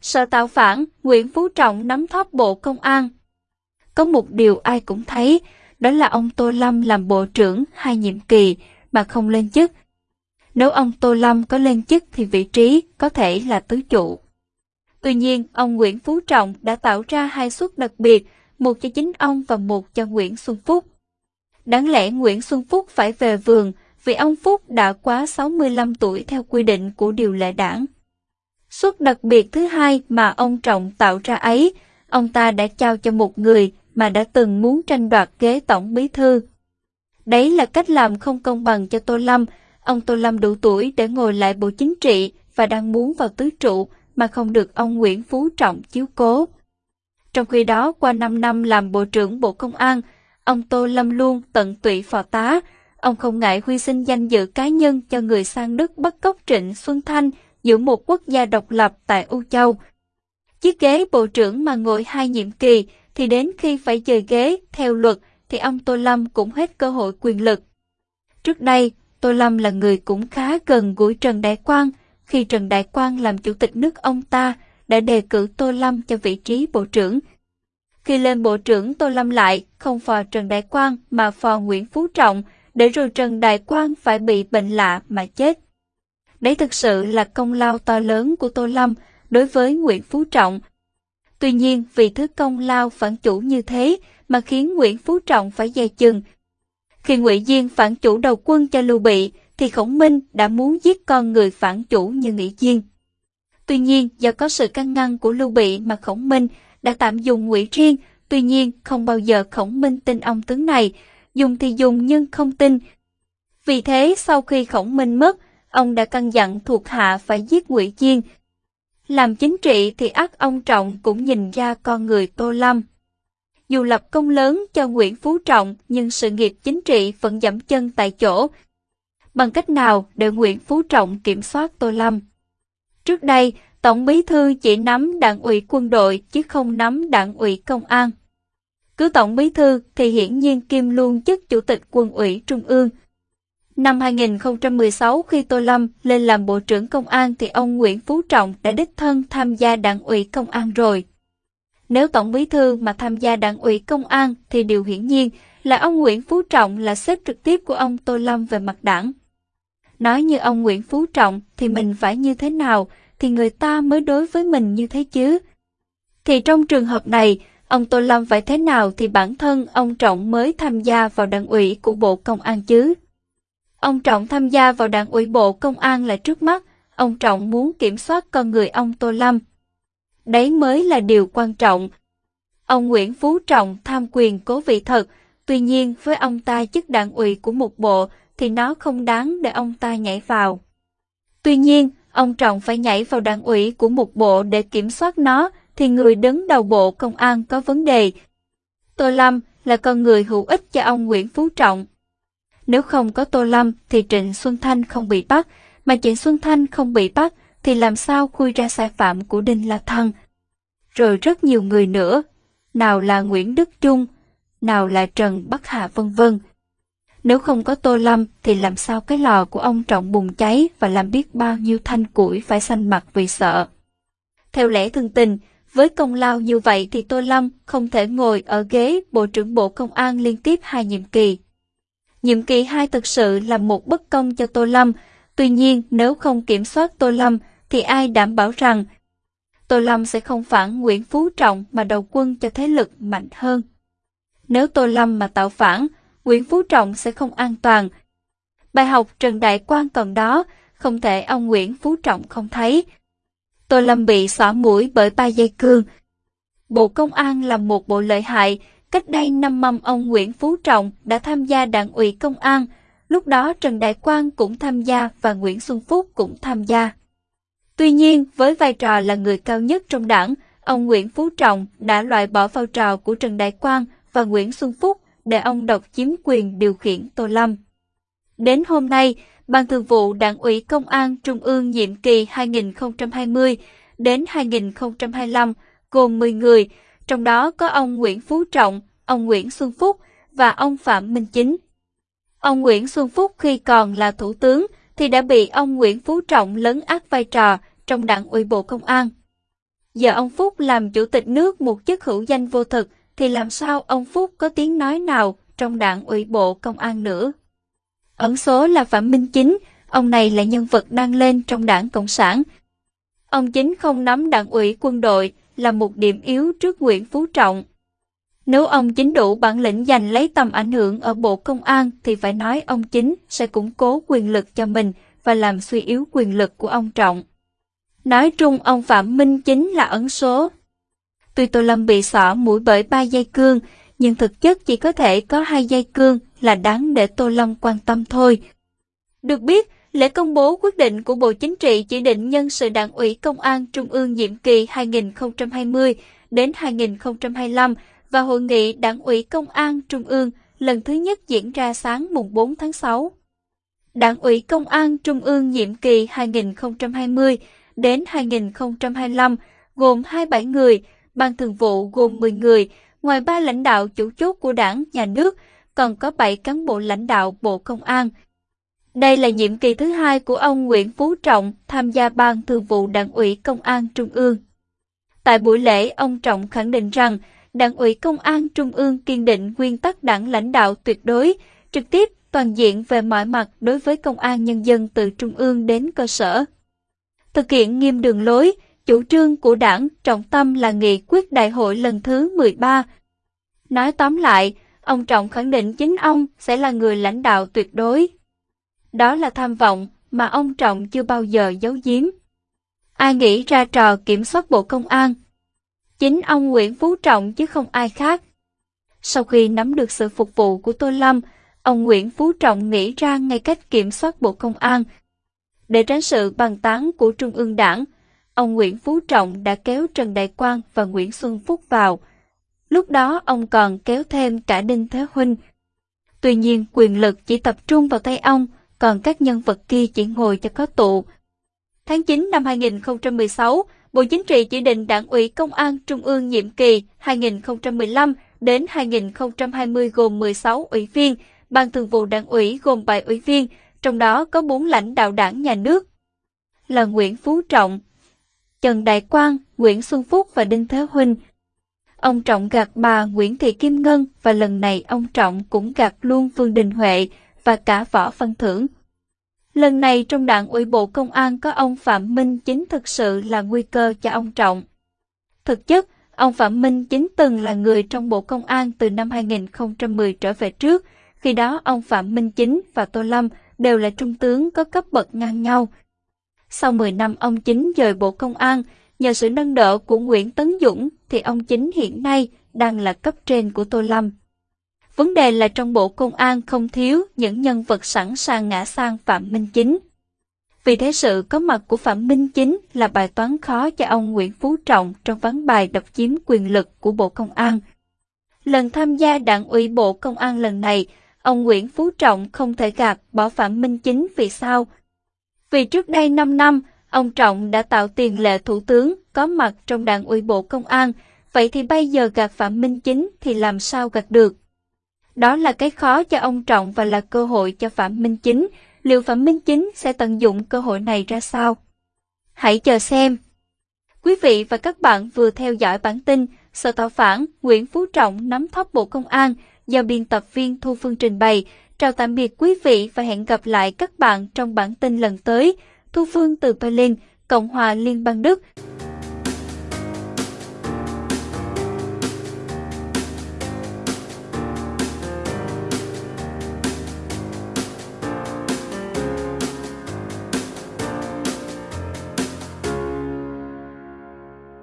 Sợ tạo phản, Nguyễn Phú Trọng nắm thóp Bộ Công an. Có một điều ai cũng thấy, đó là ông Tô Lâm làm Bộ trưởng hai nhiệm kỳ mà không lên chức. Nếu ông Tô Lâm có lên chức thì vị trí có thể là tứ trụ. Tuy nhiên, ông Nguyễn Phú Trọng đã tạo ra hai suất đặc biệt, một cho chính ông và một cho Nguyễn Xuân Phúc. Đáng lẽ Nguyễn Xuân Phúc phải về vườn vì ông Phúc đã quá 65 tuổi theo quy định của điều lệ đảng. Suất đặc biệt thứ hai mà ông Trọng tạo ra ấy, ông ta đã trao cho một người mà đã từng muốn tranh đoạt ghế tổng bí thư. Đấy là cách làm không công bằng cho Tô Lâm. Ông Tô Lâm đủ tuổi để ngồi lại bộ chính trị và đang muốn vào tứ trụ mà không được ông Nguyễn Phú Trọng chiếu cố. Trong khi đó, qua 5 năm làm Bộ trưởng Bộ Công an, ông Tô Lâm luôn tận tụy phò tá. Ông không ngại huy sinh danh dự cá nhân cho người sang Đức bắt cóc Trịnh Xuân Thanh giữa một quốc gia độc lập tại Âu Châu. Chiếc ghế Bộ trưởng mà ngồi hai nhiệm kỳ thì đến khi phải dời ghế theo luật thì ông Tô Lâm cũng hết cơ hội quyền lực. Trước đây, Tô Lâm là người cũng khá gần gũi Trần Đại Quang. Khi Trần Đại Quang làm chủ tịch nước ông ta đã đề cử Tô Lâm cho vị trí bộ trưởng. Khi lên bộ trưởng Tô Lâm lại, không phò Trần Đại Quang mà phò Nguyễn Phú Trọng, để rồi Trần Đại Quang phải bị bệnh lạ mà chết. Đấy thực sự là công lao to lớn của Tô Lâm đối với Nguyễn Phú Trọng. Tuy nhiên vì thứ công lao phản chủ như thế mà khiến Nguyễn Phú Trọng phải dè chừng. Khi Ngụy Diên phản chủ đầu quân cho Lưu Bị, thì Khổng Minh đã muốn giết con người phản chủ như Nghị Diên. Tuy nhiên, do có sự can ngăn của Lưu Bị mà Khổng Minh đã tạm dùng Ngụy Riêng, tuy nhiên không bao giờ Khổng Minh tin ông tướng này, dùng thì dùng nhưng không tin. Vì thế, sau khi Khổng Minh mất, ông đã căn dặn thuộc hạ phải giết Ngụy Diên. Làm chính trị thì ác ông Trọng cũng nhìn ra con người Tô Lâm. Dù lập công lớn cho Nguyễn Phú Trọng nhưng sự nghiệp chính trị vẫn dẫm chân tại chỗ. Bằng cách nào để Nguyễn Phú Trọng kiểm soát Tô Lâm? Trước đây, Tổng bí thư chỉ nắm đảng ủy quân đội chứ không nắm đảng ủy công an. Cứ Tổng bí thư thì hiển nhiên Kim luôn chức Chủ tịch quân ủy Trung ương. Năm 2016 khi Tô Lâm lên làm Bộ trưởng Công an thì ông Nguyễn Phú Trọng đã đích thân tham gia đảng ủy công an rồi. Nếu Tổng bí thư mà tham gia đảng ủy công an thì điều hiển nhiên là ông Nguyễn Phú Trọng là sếp trực tiếp của ông Tô Lâm về mặt đảng. Nói như ông Nguyễn Phú Trọng thì mình phải như thế nào thì người ta mới đối với mình như thế chứ. Thì trong trường hợp này, ông Tô Lâm phải thế nào thì bản thân ông Trọng mới tham gia vào đảng ủy của Bộ Công an chứ. Ông Trọng tham gia vào đảng ủy Bộ Công an là trước mắt, ông Trọng muốn kiểm soát con người ông Tô Lâm. Đấy mới là điều quan trọng. Ông Nguyễn Phú Trọng tham quyền cố vị thật, tuy nhiên với ông ta chức đảng ủy của một bộ thì nó không đáng để ông ta nhảy vào. Tuy nhiên, ông Trọng phải nhảy vào đảng ủy của một bộ để kiểm soát nó thì người đứng đầu bộ công an có vấn đề. Tô Lâm là con người hữu ích cho ông Nguyễn Phú Trọng. Nếu không có Tô Lâm thì Trịnh Xuân Thanh không bị bắt, mà Trịnh Xuân Thanh không bị bắt thì làm sao khui ra sai phạm của Đinh La Thăng. Rồi rất nhiều người nữa, nào là Nguyễn Đức Trung, nào là Trần Bắc Hà vân vân. Nếu không có Tô Lâm thì làm sao cái lò của ông Trọng bùng cháy và làm biết bao nhiêu thanh củi phải xanh mặt vì sợ. Theo lẽ thường tình, với công lao như vậy thì Tô Lâm không thể ngồi ở ghế Bộ trưởng Bộ Công an liên tiếp hai nhiệm kỳ. Nhiệm kỳ hai thực sự là một bất công cho Tô Lâm, tuy nhiên nếu không kiểm soát Tô Lâm thì ai đảm bảo rằng Tô Lâm sẽ không phản Nguyễn Phú Trọng mà đầu quân cho thế lực mạnh hơn. Nếu Tô Lâm mà tạo phản, Nguyễn Phú Trọng sẽ không an toàn. Bài học Trần Đại Quang còn đó, không thể ông Nguyễn Phú Trọng không thấy. Tô Lâm bị xỏ mũi bởi ba dây cương. Bộ Công an là một bộ lợi hại, cách đây năm năm ông Nguyễn Phú Trọng đã tham gia đảng ủy công an, lúc đó Trần Đại Quang cũng tham gia và Nguyễn Xuân Phúc cũng tham gia. Tuy nhiên, với vai trò là người cao nhất trong đảng, ông Nguyễn Phú Trọng đã loại bỏ vai trò của Trần Đại Quang và Nguyễn Xuân Phúc để ông độc chiếm quyền điều khiển Tô Lâm. Đến hôm nay, Ban Thường vụ Đảng ủy Công an Trung ương nhiệm kỳ 2020 đến 2025 gồm 10 người, trong đó có ông Nguyễn Phú Trọng, ông Nguyễn Xuân Phúc và ông Phạm Minh Chính. Ông Nguyễn Xuân Phúc khi còn là thủ tướng thì đã bị ông Nguyễn Phú Trọng lấn át vai trò trong đảng ủy Bộ Công an. Giờ ông Phúc làm chủ tịch nước một chức hữu danh vô thực, thì làm sao ông Phúc có tiếng nói nào trong đảng ủy bộ công an nữa? Ẩn số là Phạm Minh Chính, ông này là nhân vật đang lên trong đảng Cộng sản. Ông Chính không nắm đảng ủy quân đội là một điểm yếu trước Nguyễn Phú Trọng. Nếu ông Chính đủ bản lĩnh giành lấy tầm ảnh hưởng ở Bộ Công an thì phải nói ông Chính sẽ củng cố quyền lực cho mình và làm suy yếu quyền lực của ông Trọng. Nói chung ông Phạm Minh Chính là ẩn số. Tuy Tô Lâm bị xỏ mũi bởi ba dây cương, nhưng thực chất chỉ có thể có hai dây cương là đáng để Tô Lâm quan tâm thôi. Được biết, lễ công bố quyết định của Bộ Chính trị chỉ định nhân sự đảng ủy công an Trung ương nhiệm kỳ 2020 đến 2025 và hội nghị đảng ủy công an Trung ương lần thứ nhất diễn ra sáng mùng 4 tháng 6. Đảng ủy công an Trung ương nhiệm kỳ 2020 đến 2025 gồm 27 người, ban thường vụ gồm 10 người, ngoài ba lãnh đạo chủ chốt của đảng, nhà nước, còn có 7 cán bộ lãnh đạo Bộ Công an. Đây là nhiệm kỳ thứ hai của ông Nguyễn Phú Trọng tham gia ban thường vụ đảng ủy công an Trung ương. Tại buổi lễ, ông Trọng khẳng định rằng đảng ủy công an Trung ương kiên định nguyên tắc đảng lãnh đạo tuyệt đối, trực tiếp, toàn diện về mọi mặt đối với công an nhân dân từ Trung ương đến cơ sở thực hiện nghiêm đường lối, chủ trương của đảng, trọng tâm là nghị quyết đại hội lần thứ 13. Nói tóm lại, ông Trọng khẳng định chính ông sẽ là người lãnh đạo tuyệt đối. Đó là tham vọng mà ông Trọng chưa bao giờ giấu giếm. Ai nghĩ ra trò kiểm soát Bộ Công an? Chính ông Nguyễn Phú Trọng chứ không ai khác. Sau khi nắm được sự phục vụ của Tô Lâm, ông Nguyễn Phú Trọng nghĩ ra ngay cách kiểm soát Bộ Công an – để tránh sự bàn tán của Trung ương đảng, ông Nguyễn Phú Trọng đã kéo Trần Đại Quang và Nguyễn Xuân Phúc vào. Lúc đó ông còn kéo thêm cả Đinh Thế Huynh. Tuy nhiên quyền lực chỉ tập trung vào tay ông, còn các nhân vật kia chỉ ngồi cho có tụ. Tháng 9 năm 2016, Bộ Chính trị chỉ định Đảng ủy Công an Trung ương nhiệm kỳ 2015 đến 2020 gồm 16 ủy viên, Ban Thường vụ Đảng ủy gồm 7 ủy viên, trong đó có 4 lãnh đạo đảng nhà nước là Nguyễn Phú Trọng, Trần Đại Quang, Nguyễn Xuân Phúc và Đinh Thế Huynh. Ông Trọng gạt bà Nguyễn Thị Kim Ngân và lần này ông Trọng cũng gạt luôn Vương Đình Huệ và cả Võ Văn Thưởng. Lần này trong đảng ủy bộ công an có ông Phạm Minh Chính thực sự là nguy cơ cho ông Trọng. Thực chất, ông Phạm Minh Chính từng là người trong bộ công an từ năm 2010 trở về trước, khi đó ông Phạm Minh Chính và Tô Lâm đều là trung tướng có cấp bậc ngang nhau. Sau 10 năm ông Chính rời Bộ Công an, nhờ sự nâng đỡ của Nguyễn Tấn Dũng thì ông Chính hiện nay đang là cấp trên của Tô Lâm. Vấn đề là trong Bộ Công an không thiếu những nhân vật sẵn sàng ngã sang Phạm Minh Chính. Vì thế sự có mặt của Phạm Minh Chính là bài toán khó cho ông Nguyễn Phú Trọng trong ván bài độc chiếm quyền lực của Bộ Công an. Lần tham gia đảng ủy Bộ Công an lần này, ông Nguyễn Phú Trọng không thể gạt bỏ Phạm Minh Chính vì sao? Vì trước đây 5 năm, ông Trọng đã tạo tiền lệ thủ tướng có mặt trong đảng ủy bộ công an, vậy thì bây giờ gạt Phạm Minh Chính thì làm sao gạt được? Đó là cái khó cho ông Trọng và là cơ hội cho Phạm Minh Chính, liệu Phạm Minh Chính sẽ tận dụng cơ hội này ra sao? Hãy chờ xem! Quý vị và các bạn vừa theo dõi bản tin Sở Tạo Phản Nguyễn Phú Trọng nắm thóp Bộ Công an do biên tập viên Thu Phương trình bày. Chào tạm biệt quý vị và hẹn gặp lại các bạn trong bản tin lần tới. Thu Phương từ Berlin, Cộng hòa Liên bang Đức.